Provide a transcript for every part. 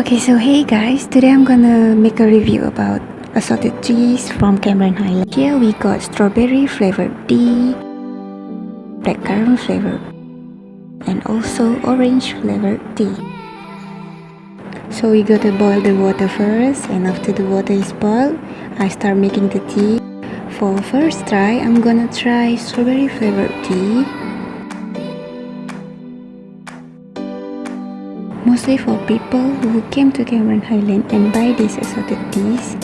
Okay, so hey guys, today I'm gonna make a review about assorted teas from Cameron Highland. Here we got strawberry flavored tea, blackcurrant flavored, and also orange flavored tea. So we gotta boil the water first and after the water is boiled, I start making the tea. For first try, I'm gonna try strawberry flavored tea. Mostly for people who came to Cameron Highland and buy these assorted teas,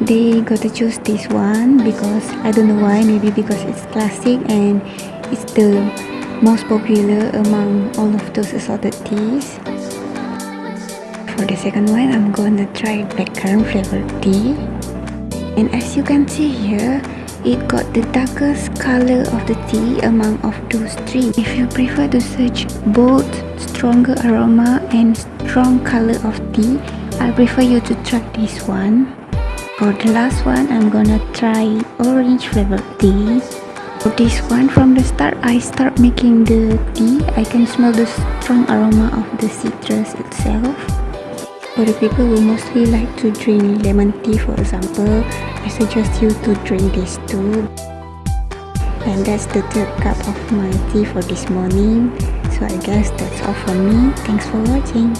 they gotta choose this one because I don't know why, maybe because it's classic and it's the most popular among all of those assorted teas. For the second one, I'm gonna try blackcurrant flavored tea. And as you can see here, it got the darkest color of the tea among of those three. If you prefer to search bold, stronger aroma and strong color of tea, I prefer you to try this one. For the last one, I'm gonna try orange flavored tea. For this one, from the start, I start making the tea. I can smell the strong aroma of the citrus itself. For the people who mostly like to drink lemon tea for example, I suggest you to drink this too. And that's the third cup of my tea for this morning. So I guess that's all from me. Thanks for watching.